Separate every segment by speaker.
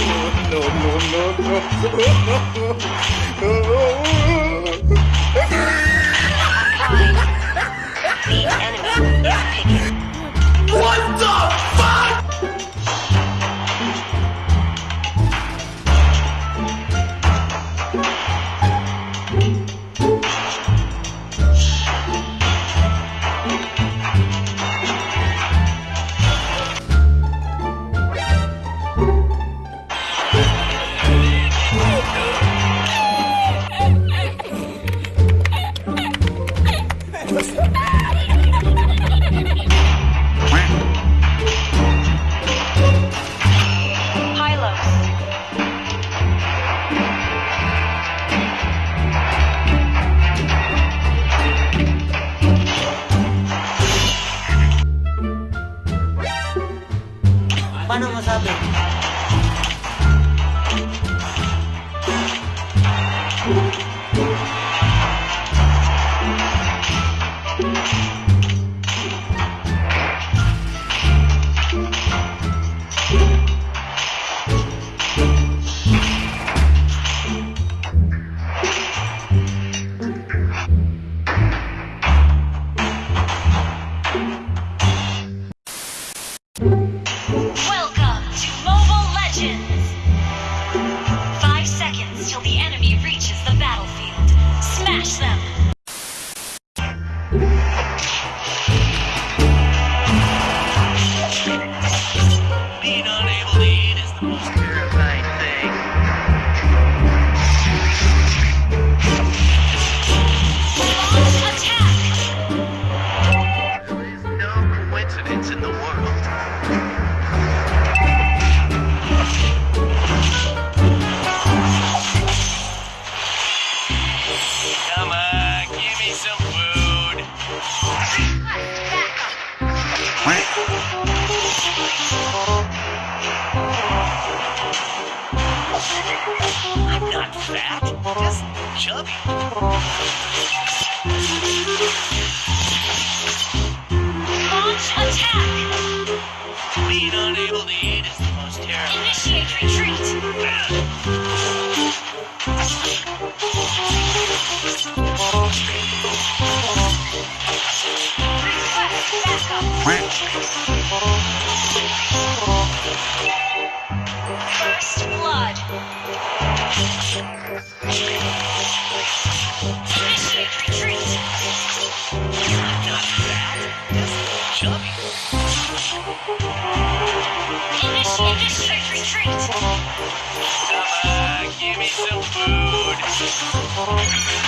Speaker 1: no, no, no, no.
Speaker 2: the enemy.
Speaker 3: Paano masabi?
Speaker 4: not fat, just chubby.
Speaker 2: Launch attack!
Speaker 4: Being unable to eat is the most terrible.
Speaker 2: Initiate retreat! Request backup! First blood!
Speaker 4: Thank you.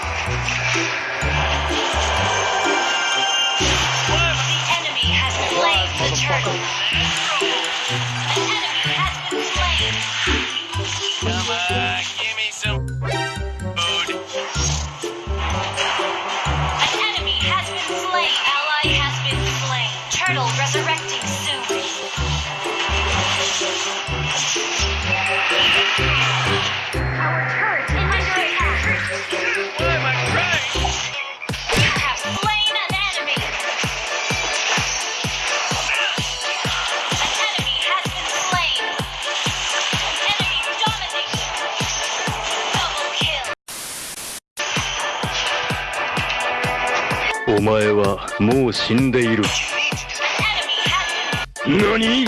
Speaker 4: The
Speaker 2: enemy has slain the turtle.
Speaker 3: お前はもう死んでいる。何？